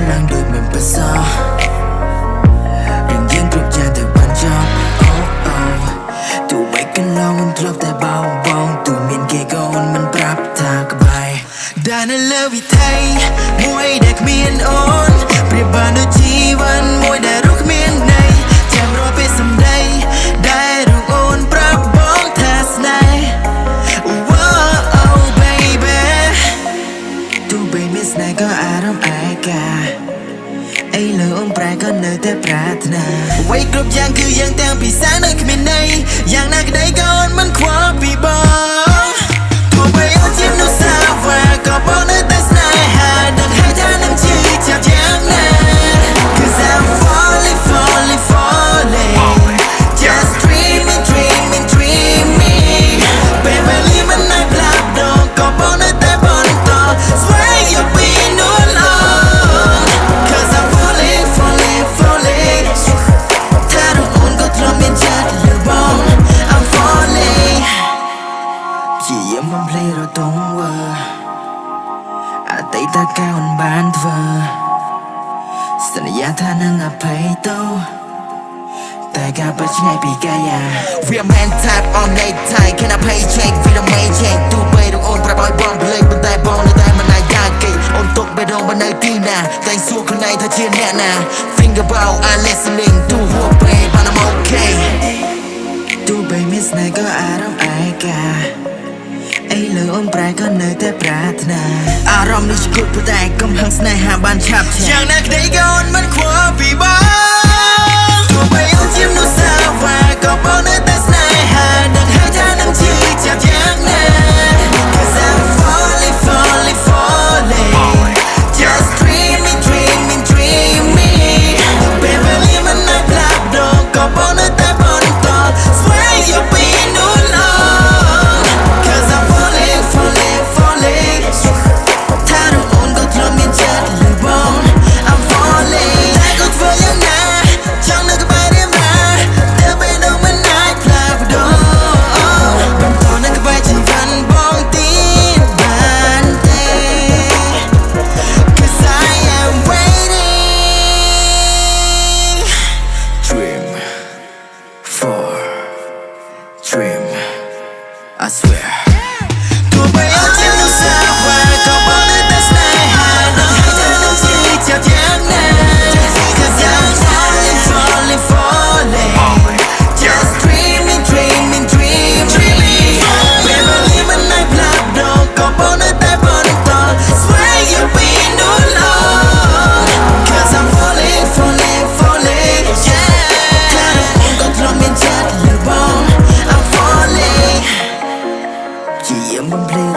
កើតឡើងដូចមិនប្រសោះរឿងយើងគ្រប់យ៉ាងទៅបានចប់អូអូទោះបីកន្លងមិនធ្លាប់តែបោងបងទោះមានគេក៏មិនប្រាប់ថាក្បែរដែលនៅលើវិថីមួយដែលគ្មានអូន អីលើអូនប្រែក៏នៅតែប្រាថ្នាអ្វីគ្រប់យ៉ាងគឺយ៉ាងទាំងពីសានៅគ្មានន័យយ៉ាងណាក្ដីក៏អូន តីតកាលមិនបានធ្វើសន្យាថានឹងអភ័យទោសតែការពិតឆ្ងាយពីកាយា We are man type on night time Can I pay check for the main check ទោះបីរកអូនប្រាប់ឲ្យបងភ្លេចប៉ុន្តែបងនៅតែមិនអាចយ៉ាងគេអូនទុកបេះដូងបើនៅទីណាតែសួរខ្លួនឯងថាជាអ្នកណា Think about I listening ទោះហួពេលបាន I'm okay ទោះបីមានស្នេហ៍ក៏អារម្មណ៍ឯកាអី លើអូនប្រែក៏នៅតែប្រាថ្នាអារម្មណ៍នេះឈួតប៉ុន្តែកំហឹងស្នេហាបានឆាប់ឆាយ៉ាងណាក្ដីក៏អូនមិនខ្វល់ for dream. I swear ជាយាមបំភ្លេ